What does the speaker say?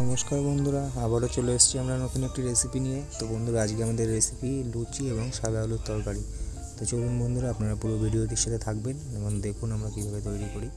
নমস্কার বন্ধুরা, আবারও চলে এসেছি আমরা নতুন একটি রেসিপি নিয়ে। তো বন্ধুরা, আজকে আমাদের রেসিপি লুচি এবং সাদা আলুর তরকারি। তো চলুন বন্ধুরা, আপনারা পুরো ভিডিওটির সাথে থাকবেন এবং দেখুন আমরা কীভাবে তৈরি করি।